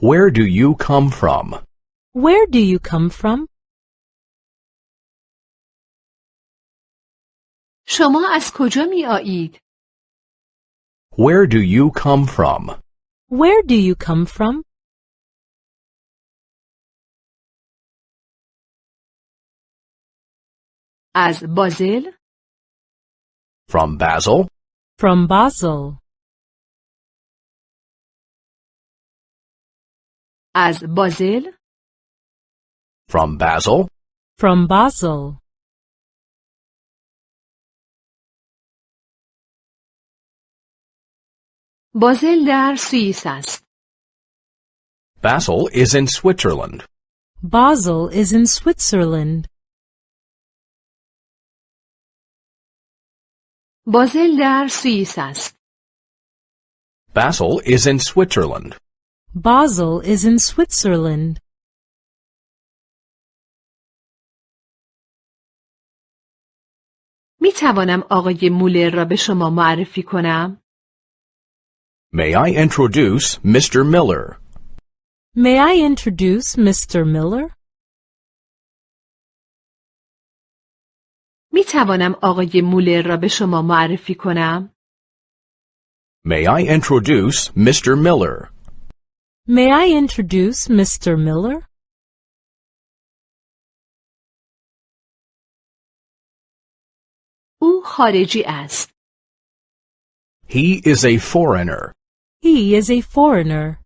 Where do you come from? Where do you come from? شما از کجا می آیید؟ Where do you come from? Where do you come from? از بازل؟ From Basel? From Basel. از بازل؟ From Basel? From Basel. بازل در سوئیس است. Basel is in Switzerland. Basel is in Switzerland. بازل در سوئیس است. Basel is in Switzerland. Basel is in Switzerland. می توانم آقای مولر را به شما معرفی کنم؟ May I introduce Mr. Miller? May I introduce Mr. Miller? می توانم آقای مولر را به شما معرفی کنم؟ May I introduce Mr. Miller? May I introduce Mr. Miller? او خارجی است. He is a foreigner. He is a foreigner.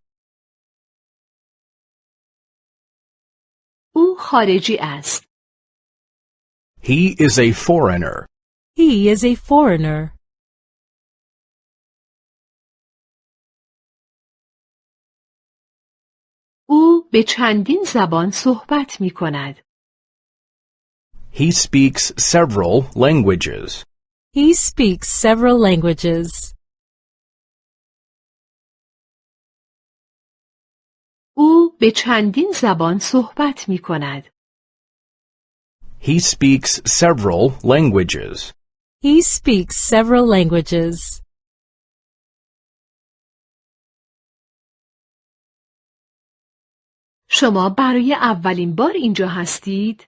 او خارجی است. He is a foreigner. He is a foreigner. او به چندین زبان صحبت می کند. He speaks several languages. He speaks several languages. او به چندین زبان صحبت می کند. He speaks several languages. He speaks several languages. شما برای اولین بار اینجا هستید؟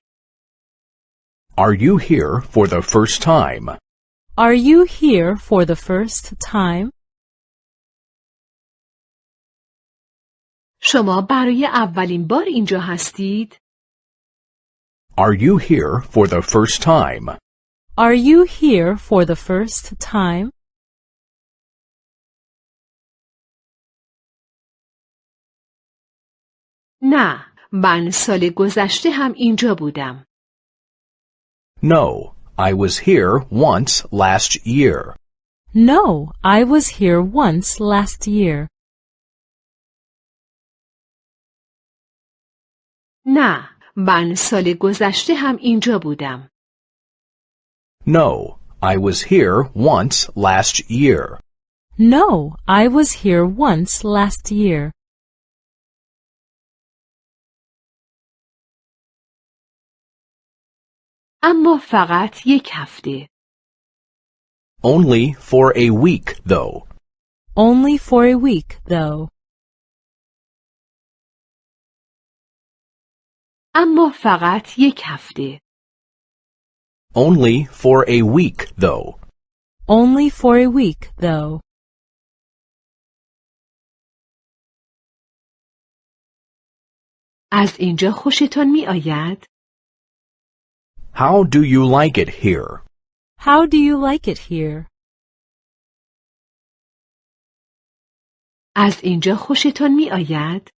Are you here for the first time? Are you here for the first time? شما برای اولین بار اینجا هستید؟ Are you here for the first time? Are you here for the first time? نه، من سال گذشته هم اینجا بودم. No, I was here once last year. No, I was here once last year. نه، من سال گذشته هم اینجا بودم. No, I was here once last year. No, I was here once last year. اما فقط یک هفته. Only for a week, though. Only for a week, though. اما فقط یک هفته. Only for a week, though. Only for a week, though. از اینجا خوشتان می آید؟ How do you like it here? How do you like it here? از اینجا خوشتان می آید؟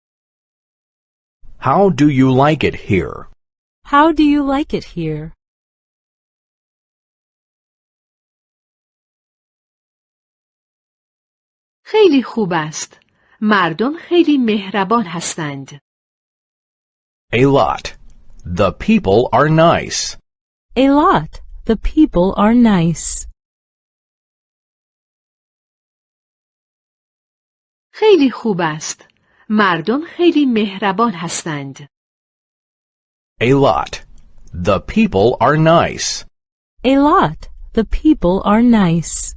How do you like it here? How do you like it here? خیلی خوب است. مردم خیلی مهربان هستند. A lot. The people are nice. A lot. The people are nice. خیلی خوب است. مردم خیلی مهربان هستند. A lot. The people are nice. A lot. The people are nice.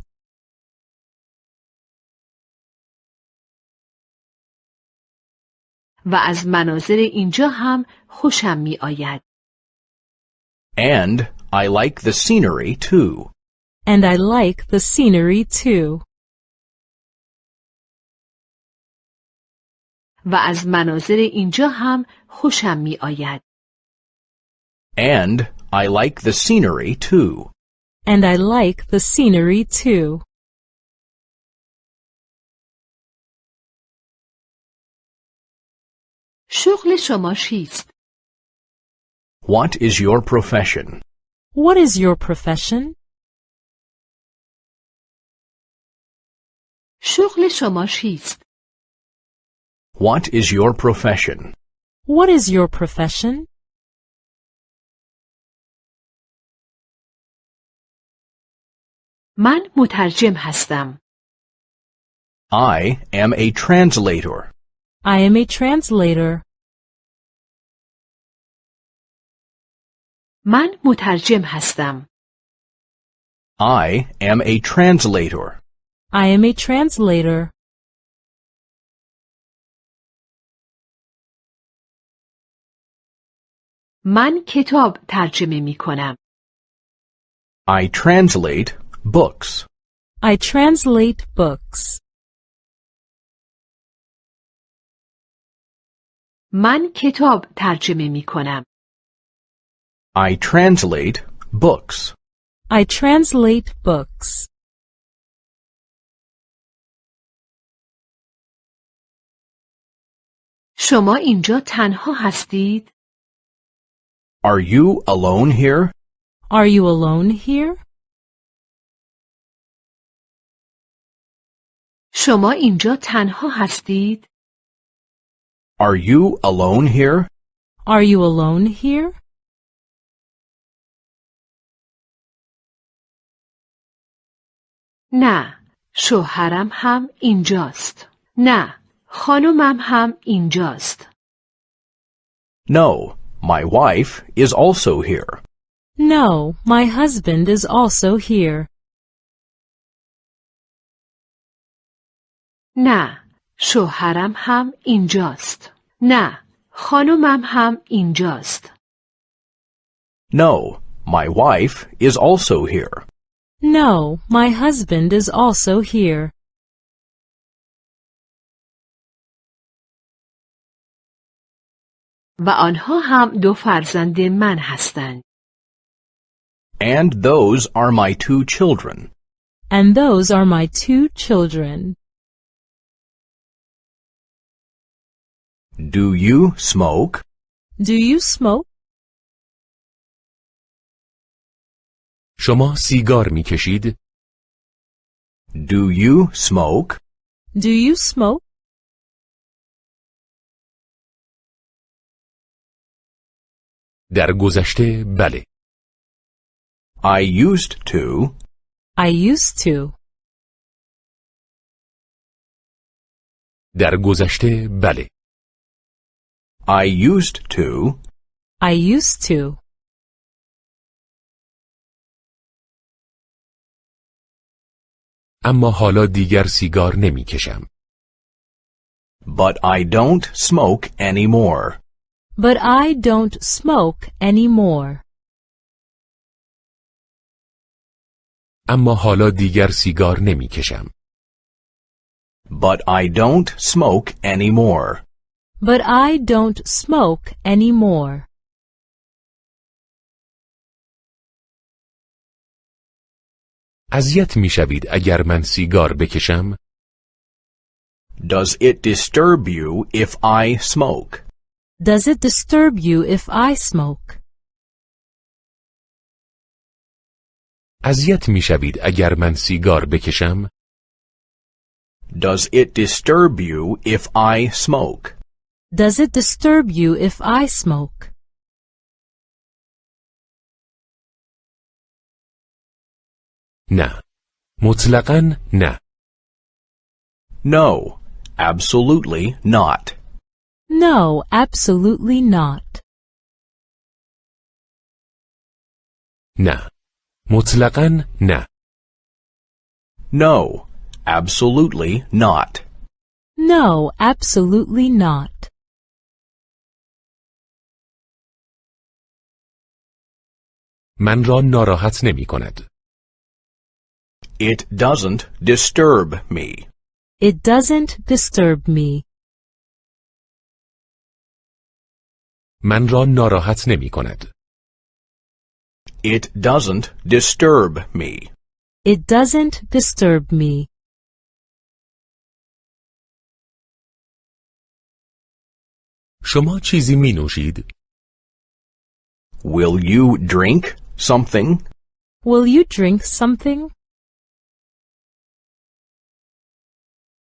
و از مناظر اینجا هم خوشم می آید. And I like the scenery too. And I like the scenery too. و از مناظر اینجا هم خوشم می آید. And I like the scenery too. And I like the scenery too. شغل شما چیست؟ What is your profession? What is your profession? شغل شما چیست؟ What is your profession? What is your profession? من مترجم هستم. I am a translator. I am a translator. من مترجم هستم. I am a translator. I am a translator. من کتاب ترجمه می کنم. I translate books. I translate books. من کتاب ترجمه می کنم. I translate books. I translate books. شما اینجا تنها هستید؟ Are you alone here? Are you alone here? شما اینجا تنها هستید؟ Are you alone here? Are you alone here? نه، شوهرم هم اینجاست. نه، خانومم هم اینجاست. No, my wife is also here. No, my husband is also here. نه، شوهرم هم اینجاست. نه، خانومم هم اینجاست. No, my wife is also here. No, my husband is also here. و آنها هم دو فرزند من هستند. And those are my two children. And those are my two children. Do you smoke? Do you smoke? شما سیگار می کشید؟ Do you smoke? Do you smoke? در گذشته بله. I used to. I used to. در گذشته بله. I used to. I used to. اما حالا دیگر سیگار نمی کشم. But I don't smoke anymore. But I don't smoke anymore. اما حالا دیگر سیگار نمی کشم. But I don't smoke anymore. But I don't smoke anymore. اذیت می شوید اگر من سیگار بکشم؟ Does it disturb you if I smoke? Does it disturb you if I smoke? اذیت می شوید اگر من سیگار بکشم؟ Does it disturb you if I smoke? Does it disturb you if I smoke? نه. مطلقاً نه. No, absolutely not. No, absolutely not. نه. مطلقاً نه. No, absolutely not. No, absolutely not. من را ناراحت نمی کند. It doesn't disturb me. It doesn't disturb me. من را ناراحت نمی کند. It doesn't disturb me. It doesn't disturb me. شما چیزی می نوشید؟ Will you drink something? Will you drink something?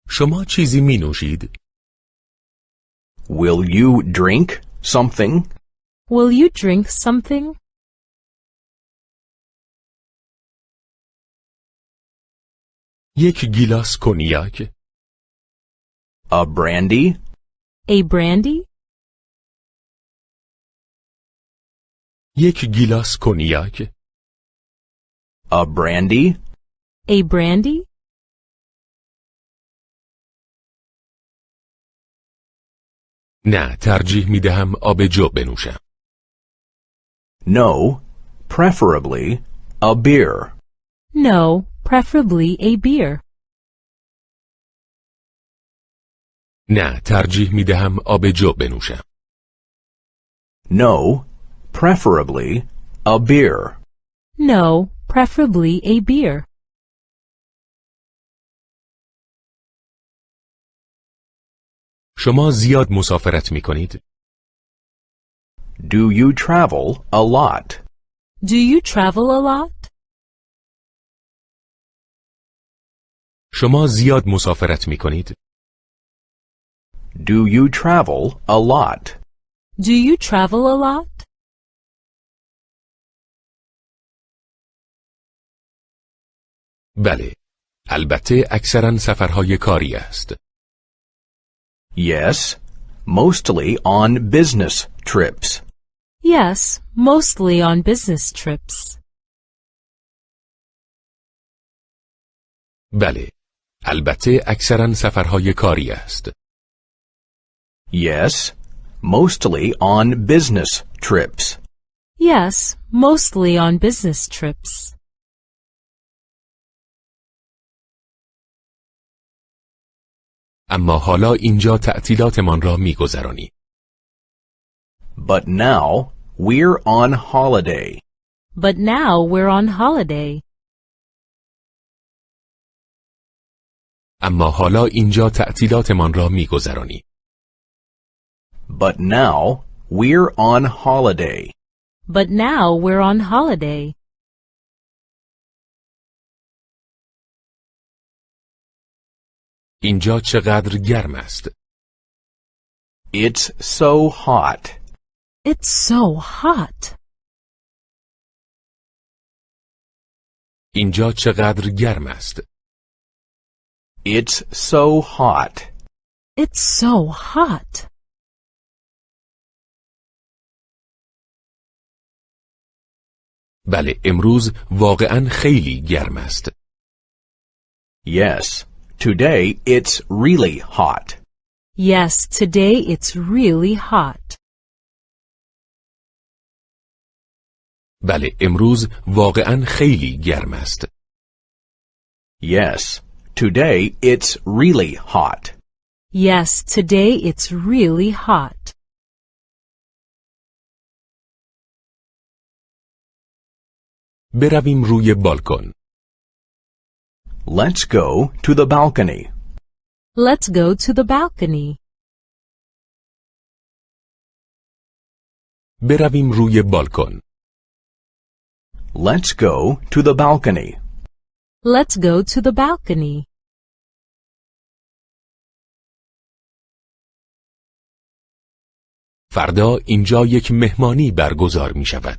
شما چیزی می نوشید؟ Will you drink something? Will you drink something? یک گیلاس کنیاک، A brandy? A brandy? یک گیلاس کنیاک، A brandy? A brandy? نه ترجیح می دهم آب جو بنوشم. No, preferably a beer. No, preferably a beer. نه ترجیح می دهم آب جو بنوشم. No, preferably a beer. No, preferably a beer. شما زیاد مسافرت می کنید؟ Do you travel a lot? Do you travel a lot? شما زیاد مسافرت می کنید؟ Do you travel a lot? Do you travel a lot? بله. البته اکثرا سفرهای کاری است. Yes, mostly on business trips. Yes, mostly on business trips. بله. البته اکثرا سفرهای کاری است. Yes, mostly on business trips. Yes, mostly on business trips. اما حالا اینجا تعطیلاتمان را می گذرانی. But now we're on holiday. But now we're on holiday. اما حالا اینجا تعطیلاتمان را می گذرانی. But now we're on holiday. But now we're on holiday. اینجا چقدر گرم است. It's so hot. It's so hot. اینجا چقدر گرم است. It's so hot. It's so hot. بله امروز واقعا خیلی گرم است. Yes, today it's really hot. Yes, today it's really hot. بله امروز واقعا خیلی گرم است. Yes, today it's really hot. Yes, today it's really hot. برویم روی بالکن. Let's go to the balcony. Let's go to the balcony. برویم روی بالکن. Let's go to the balcony. Let's go to the balcony. فردا اینجا یک مهمانی برگزار می شود.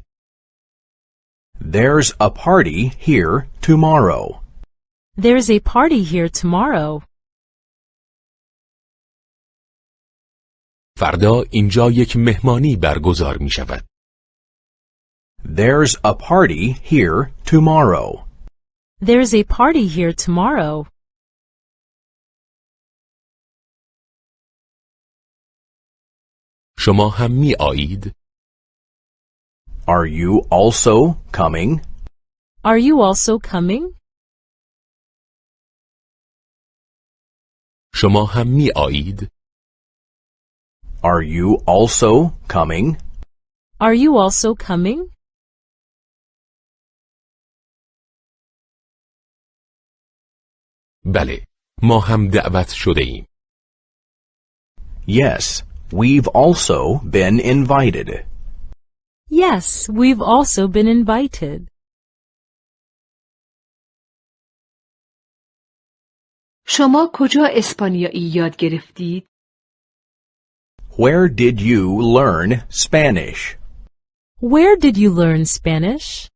There's a party here tomorrow. There's a party here tomorrow. فردا اینجا یک مهمانی برگزار می شود. There's a party here tomorrow. There's a party here tomorrow. شما هم می آیید؟ Are you also coming? Are you also coming? شما هم می آیید؟ Are you also coming? Are you also coming? بله ما هم دعوت شده ایم Yes, we've also been invited. Yes, we've also been invited. شما کجا اسپانیایی یاد گرفتید؟ Where did you learn Spanish? Where did you learn Spanish?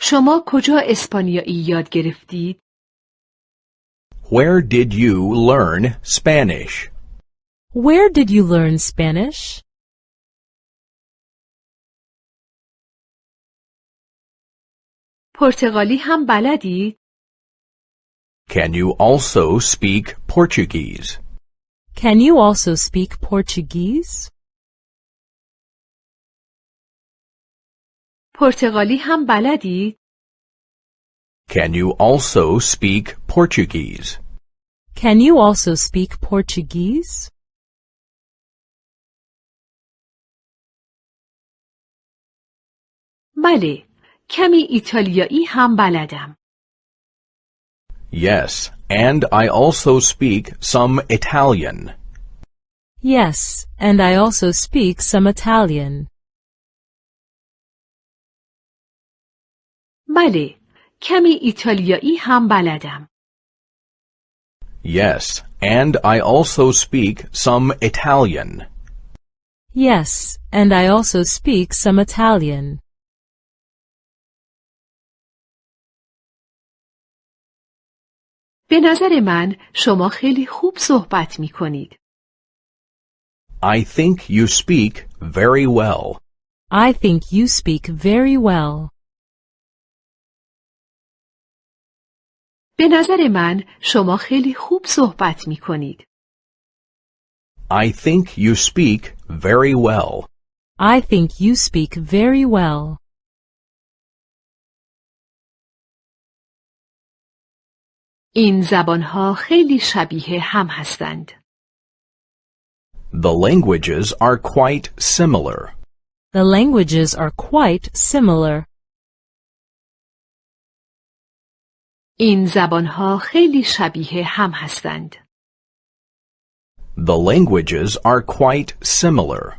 شما کجا اسپانیایی یاد گرفتید؟ Where did you learn Spanish? Where did you learn Spanish? پرتغالی هم بلدید؟ Can you also speak Portuguese? Can you also speak Portuguese? پرتغالی هم بلدید؟ Can you also speak Portuguese? Can you also speak Portuguese? بله، کمی ایتالیایی هم بلدم. Yes, and I also speak some Italian. Yes, and I also speak some Italian. بله، کمی ایتالیایی هم بلدم. Yes, and I also speak some Italian. Yes, and I also speak some Italian. به نظر من شما خیلی خوب صحبت می کنید. I think you speak very well. I think you speak very well. به نظر من شما خیلی خوب صحبت می کنید. I think you speak very well. I think you speak very well. این زبانها خیلی شبیه هم هستند. The languages are quite similar. The languages are quite similar. این زبانها خیلی شبیه هم هستند. The languages are quite similar.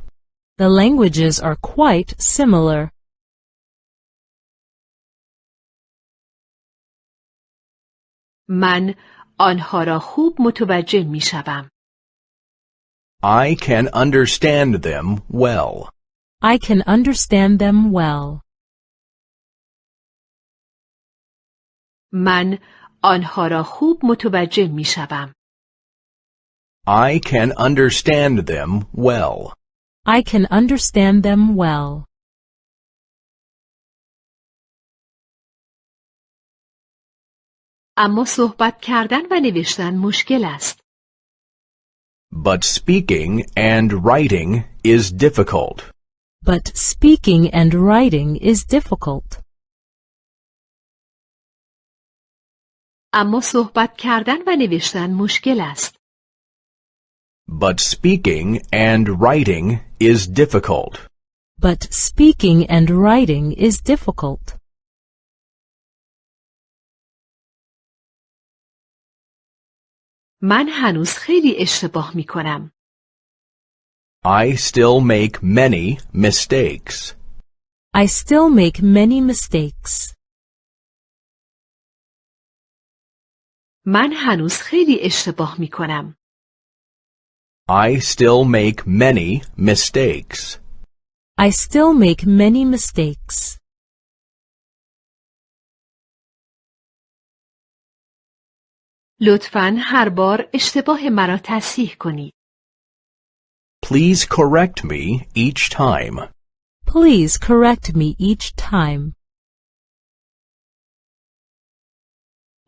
The languages are quite similar. من آنها را خوب متوجه می شوم. I can understand them well. I can understand them well. من آنها را خوب متوجه می شوم. I can understand them well. I can understand them well. اما صحبت کردن و نوشتن مشکل است. But speaking and writing is difficult. But speaking and writing is difficult. اما صحبت کردن و نوشتن مشکل است. But speaking and writing is difficult. But speaking and writing is difficult. من هنوز خیلی اشتباه می کنم. I still make many mistakes. I still make many mistakes. من هنوز خیلی اشتباه می کنم. I still make many mistakes. I still make many mistakes. لطفا هر بار اشتباه مرا تصحیح کنید. Please correct me each time. Please correct me each time.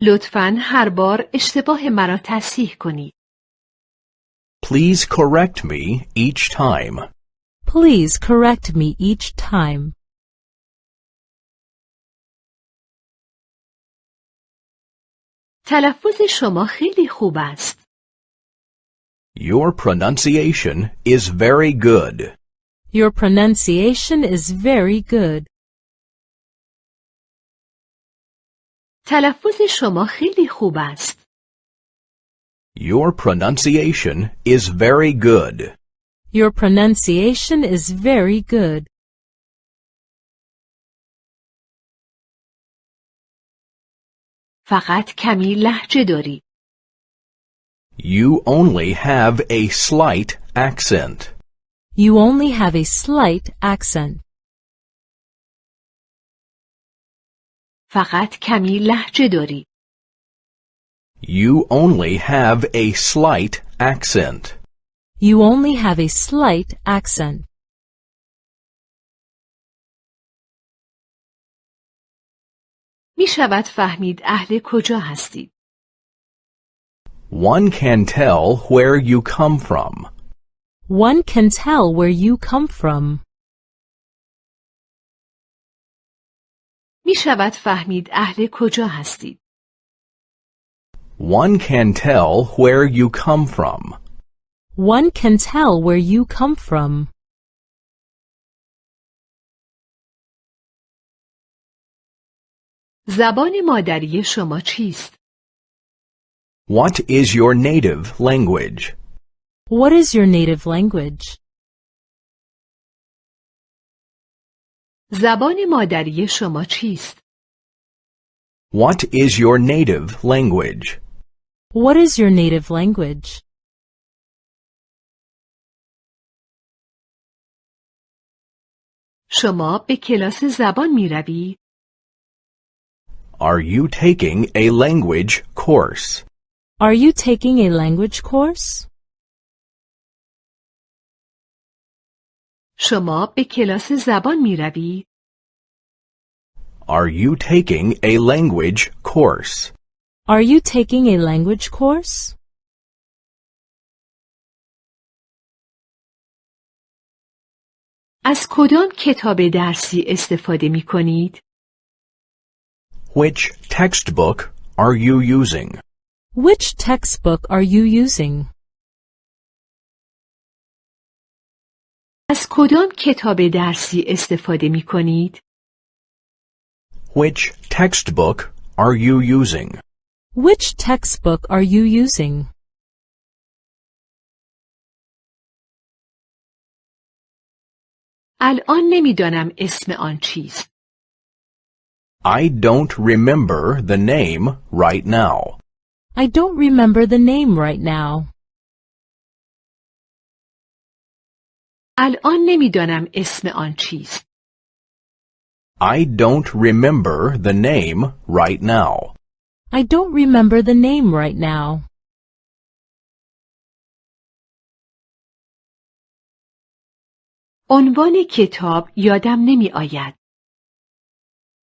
لطفا هر بار اشتباه مرا تصحیح کنید. Please correct me each time. Please correct me each time. تلفظ شما خیلی خوب است. Your pronunciation is very good. Your pronunciation is very good. تلفظ شما خیلی خوب است. Your pronunciation is very good. Your pronunciation is very good. فقط کمی لحجه داری. You only have a slight accent. You only have a slight accent. فقط کمی لحجه داری. You only have a slight accent. You only have a slight accent. می شود فهمید اهل کجا هستید. One can tell where you come from. One can tell where you come from. می شود فهمید اهل کجا هستید. One can tell where you come from. One can tell where you come from. زبان مادری شما چیست؟ What is your native language? What is your native language? زبان مادری شما چیست؟ What is your native language? What is your native language? شما به کلاس زبان می روید؟ Are you taking a language course? Are you taking a language course? شما به کلاس زبان می روید؟ Are you taking a language course? Are you taking a language course? از کدام کتاب درسی استفاده می کنید؟ Which textbook are you using? Which textbook are you using? از کدام کتاب درسی استفاده می کنید؟ Which textbook are you using? Which textbook are you using? الان نمیدانم اسم آن چیست. I don't remember the name right now. I don't remember the name right now. الان نمیدانم اسم آن چیست. I don't remember the name right now. I don't remember the name right now. عنوان کتاب یادم نمی آید.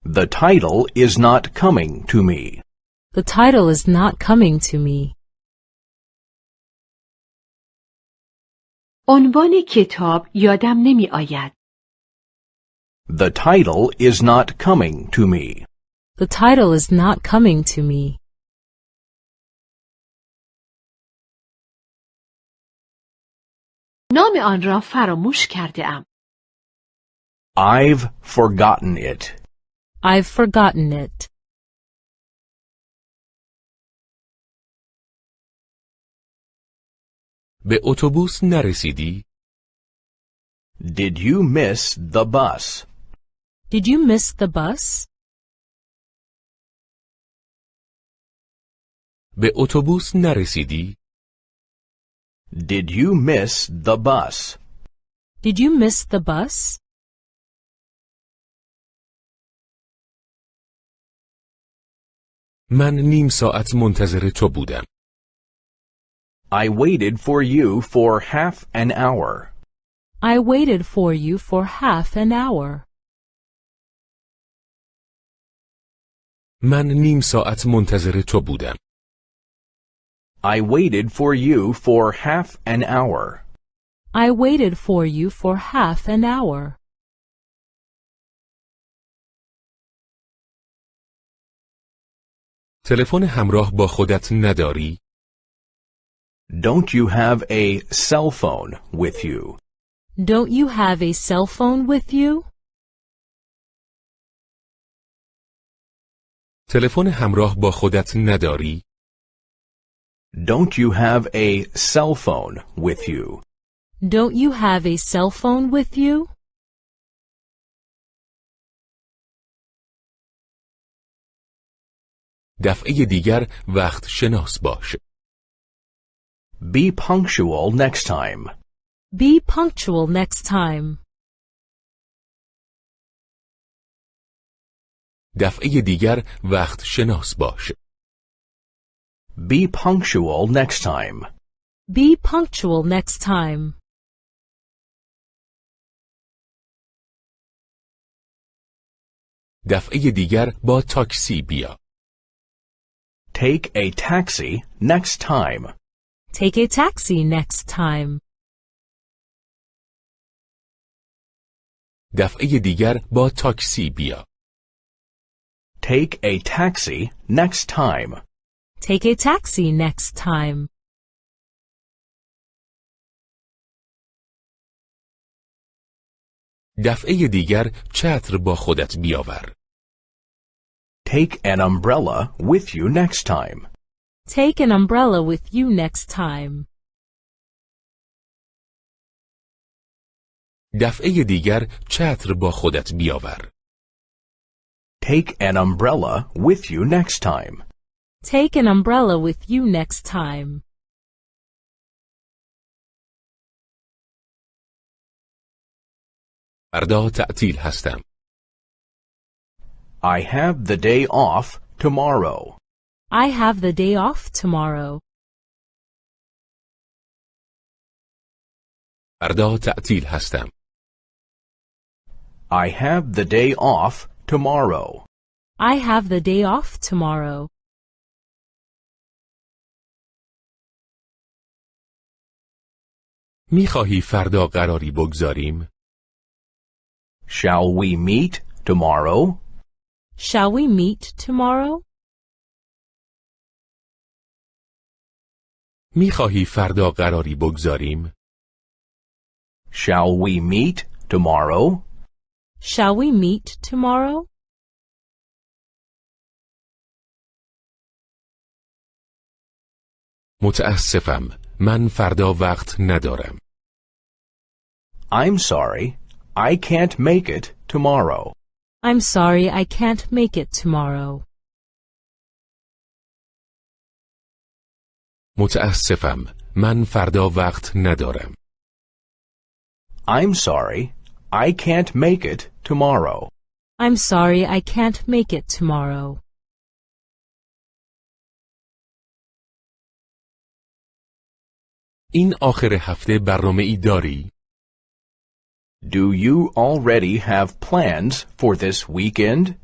The title is not coming to me. The title is not coming to me. عنوان کتاب یادم نمی آید. The title is not coming to me. The title is not coming to me. نام آن را فراموش کرده ام. I've forgotten it. I've forgotten it. به اتوبوس نرسیدی؟ Did you miss the bus? Did you miss the bus? به اتوبوس نرسیدی؟ Did you miss the bus? Did you miss the bus? من نیم ساعت منتظر تو بودم. I waited for you for half an hour. I waited for you for half an hour. من نیم ساعت منتظر تو بودم. I waited for you for half an hour. I waited for you for half an hour. تلفن همراه با خودت نداری؟ Don't you have a cell phone with you? Don't you have a cell phone with you? تلفن همراه با خودت نداری؟ Don't you have a cell phone with you? Don't you have a cell phone with you? دفعه دیگر وقت شناس باش. Be punctual next time. Be punctual next time. دفعه دیگر وقت شناس باش. Be punctual next time. Be punctual next time. دفعه دیگر با تاکسی بیا. Take a taxi next time. Take a taxi next time. دفعه دیگر با تاکسی بیا. Take a taxi next time. Take a taxi next time. دفعه دیگر چتر با خودت بیاور. Take an umbrella with you next time. Take an umbrella with you next time. دفعه دیگر چتر با خودت بیاور. Take an umbrella with you next time. Take an umbrella with you next time. فردا تعطیل هستم. I have the day off tomorrow. I have the day off tomorrow. فردا تعطیل هستم. I have the day off tomorrow. I have the day off tomorrow. میخواهی فردا قراری بگذاریم؟ Shall we meet tomorrow? Shall we meet tomorrow? میخواهی فردا قراری بگذاریم؟ Shall we meet tomorrow? Shall we meet tomorrow? متاسفم. من فردا وقت ندارم. I'm sorry. I can't make it tomorrow. I'm sorry I can't make it tomorrow. متاسفم. من فردا وقت ندارم. I'm sorry. I can't make it tomorrow. I'm sorry I can't make it tomorrow. این آخر هفته برنامه ای داری؟ Do you already have plans for this weekend?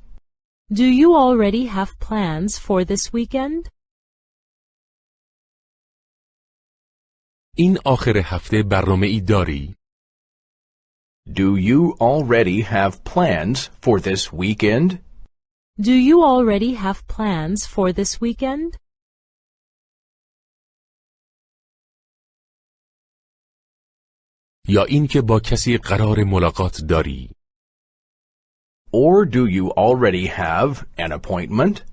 Do you already have plans for this weekend? این آخر هفته برنامه ای داری؟ Do you already have plans for this weekend? Do you already have plans for this weekend? یا اینکه با کسی قرار ملاقات داری؟ Or do you already have an appointment?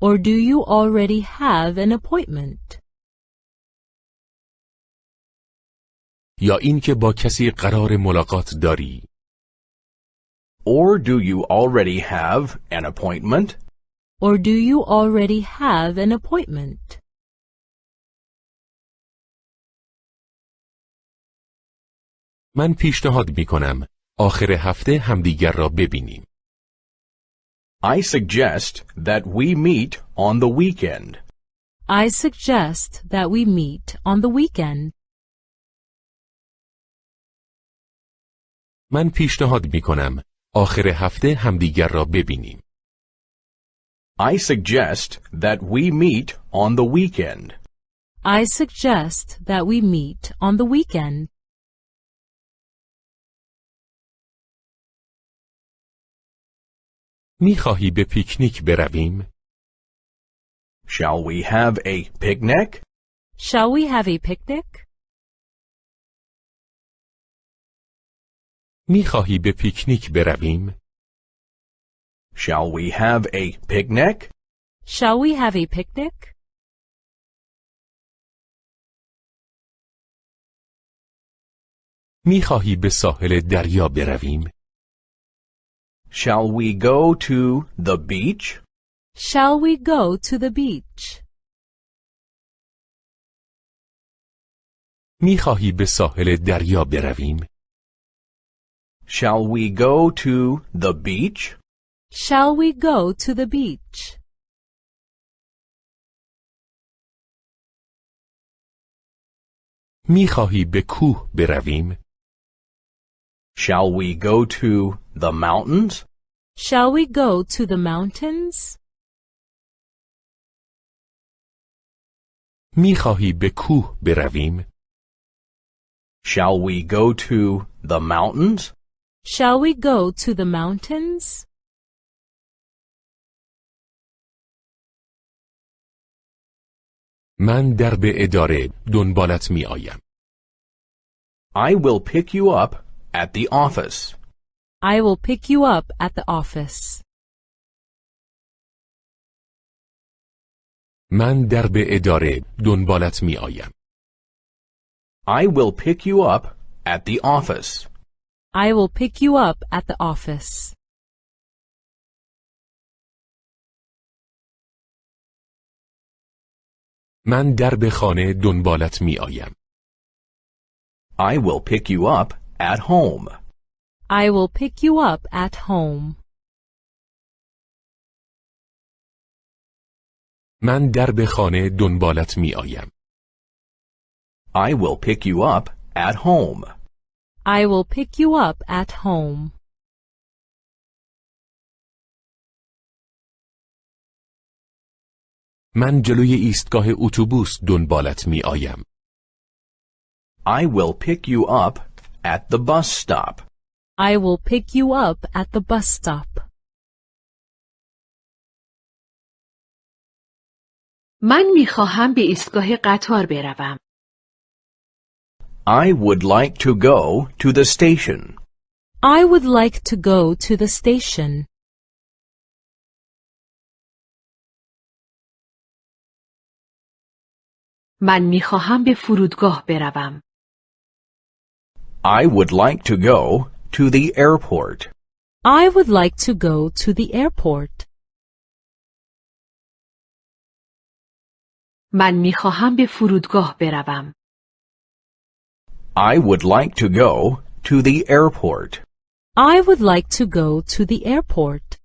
Or do you already have an appointment? یا اینکه با کسی قرار ملاقات داری؟ Or do you already have an appointment? Or do you already have an appointment? من پیشنهاد می کنم آخر هفته همدیگر را ببینیم. I suggest that we meet on the weekend. I suggest that we meet on the weekend. من پیشنهاد می کنم آخر هفته همدیگر را ببینیم. I suggest that we meet on the weekend. I suggest that we meet on the weekend. می خواهی به پیکنیک برویم؟ Shall we have a picnic? Shall we have a picnic? می خواهی به پیکنیک برویم؟ Shall we have a picnic? Shall we have a picnic? می خواهی به ساحل دریا برویم؟ Shall we go to the beach? Shall we go to the beach? می خواهی به ساحل دریا برویم؟ Shall we go to the beach? Shall we go to the beach? می خواهی به کوه برویم؟ Shall we go to the mountains? Shall we go to the mountains? می خواهی به کوه برویم؟ Shall we go to the mountains? Shall we go to the mountains? من در به اداره دنبالت می آیم. I will pick you up at the office. I will pick you up at the office. من در به اداره دنبالت می آیم. I will pick you up at the office. I will pick you up at the office. من در به خانه دنبالت می آیم. I will pick you up at home. I will pick you up at home. من در به خانه دنبالت می آیم. I will pick you up at home. I will pick you up at home. من جلوی ایستگاه اتوبوس دنبالت می آیم. I will pick you up at the bus stop. I will pick you up at the bus stop. من میخواهم به ایستگاه قطار بروم. I would like to go to the station. I would like to go to the station. من میخواهم به فرودگاه بروم. I would like to go to the airport. I would like to go to the airport. من میخواهم به فرودگاه بروم. I would like to go to the airport. I would like to go to the airport.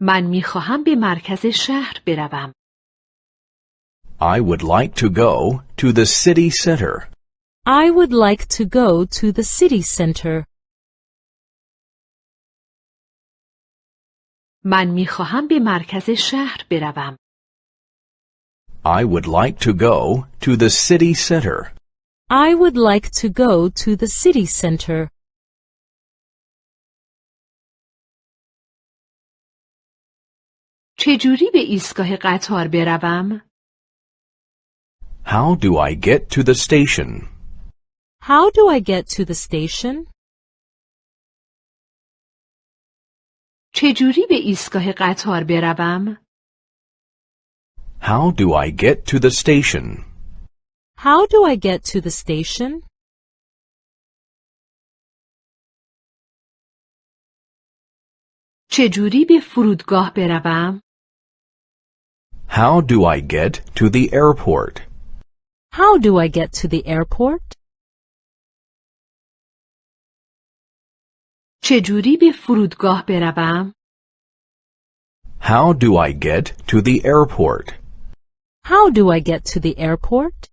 من میخواهم به مرکز شهر بروم. I would like to go to the city center. I would like to go to the city center. من میخواهم به مرکز شهر بروم. I would like to go to the city center. I would like to go to the city center. چجوری به ایستگاه قطار بروم؟ How do I get to the station? How do I get to the station? چجوری به ایستگاه قطار بروم؟ How do I get to the station? How do I get to the station? چجوری به فرودگاه بروم؟ How do I get to the airport? How do I get to the airport? چجوری به فرودگاه بروم؟ How do I get to the airport? How do I get to the airport?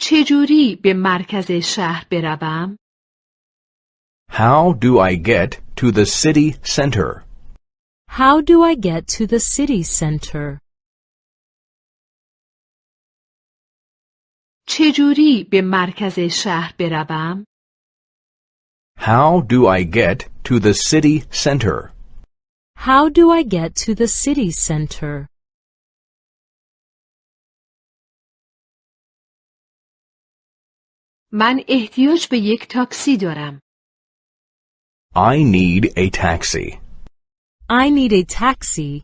چجوری به مرکز شهر بروم؟ How do I get to the city center? How do I get to the city center? چجوری به مرکز شهر بروم؟ How do I get to the city center? How do I get to the city center? من احتیاج به یک تاکسی دارم. I need a taxi. I need a taxi.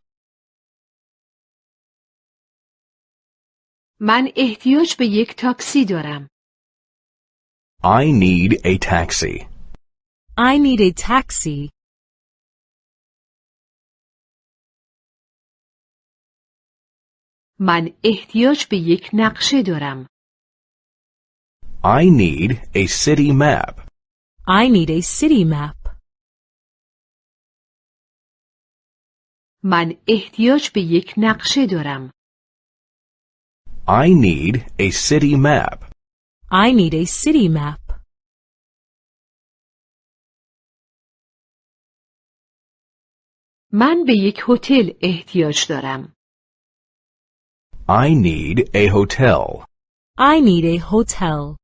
من احتیاج به یک تاکسی دارم. I need a taxi. I need a taxi. من احتیاج به یک نقشه دارم. I need a city map. I need a city map. من احتیاج به یک نقشه دارم. I need a city map. I need a city map. من به یک هتل احتیاج دارم. I need a hotel. I need a hotel.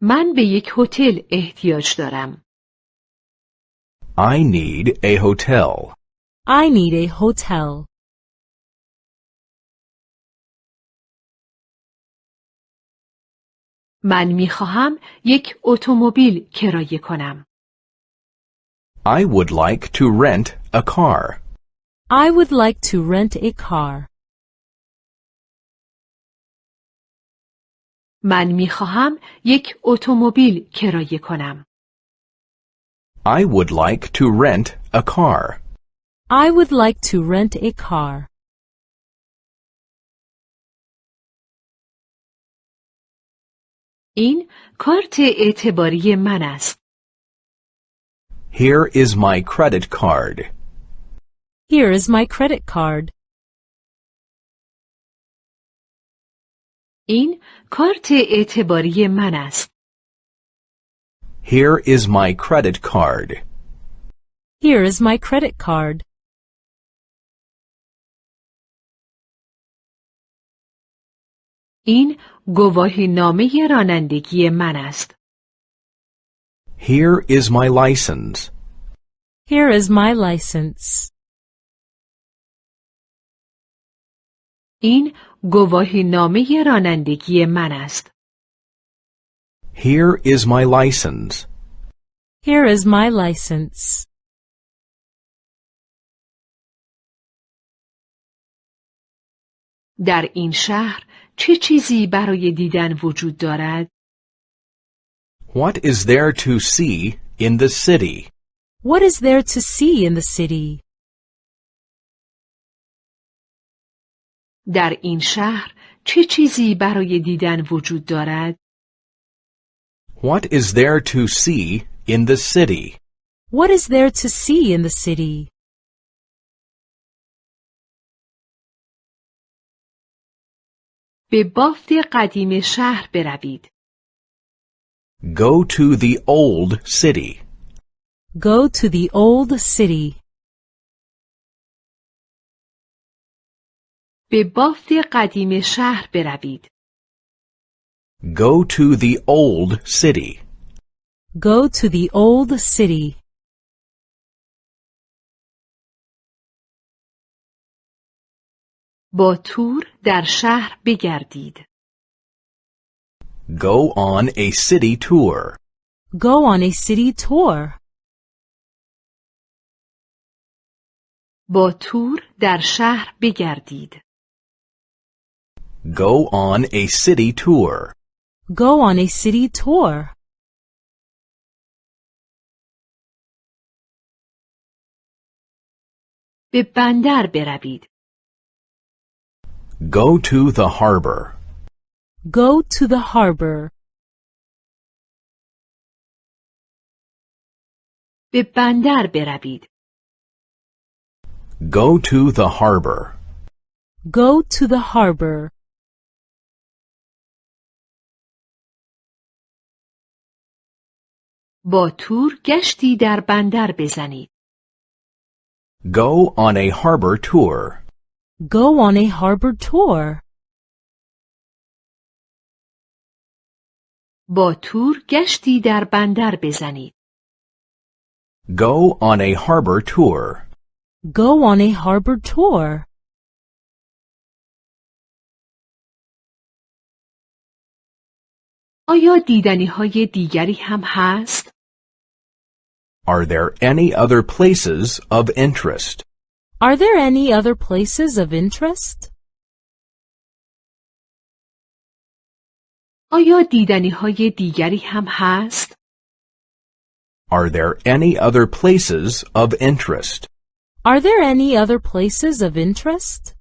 من به یک هتل احتیاج دارم. I need a hotel. I need a hotel. من می خواهم یک اتومبیل کرایه کنم. I would like to rent a car. I would like to rent a car. من می خواهم یک اتومبیل کرایه کنم. I would like to rent a car. I would like to rent a car. این کارت اعتباری من است. Here is my credit card. Here is my credit card. این کارت اعتباری من است. Here is my credit card. Here is my credit card. این گواهی نامه رانندگی من است. Here is my license. Here is my license. این گواهی نامه رانندگی من است. Here is my license. Here is my license. در این شهر چه چیزی برای دیدن وجود دارد؟ What is there to see in the city? What is there to see in the city? در این شهر چه چیزی برای دیدن وجود دارد؟ What is there to see in the city? What is there to see in the city? به بافت قدیم شهر بروید. Go to the old city. Go to the old city. به بافت قدیم شهر بروید. Go to the old city. Go to the old city. با تور در شهر بگردید. Go on a city tour. Go on a city tour. با تور در شهر بگردید. Go on a city tour. Go on a city tour. به بندر بروید. Go to the harbor. Go to the harbor. به بندر بروید. Go to the harbor. Go to the harbor. با تور گشتی در بندر بزنید. Go on a harbor tour. Go on a harbor tour. با تور گشتی در بندر بزنید. Go on a harbor tour. Go on a harbor tour. آیا دیدنی های دیگری هم هست؟ Are there any other places of interest? Are there any other places of interest? آیا دیدنی های دیگری هم هست؟ Are there any other places of interest? Are there any other places of interest?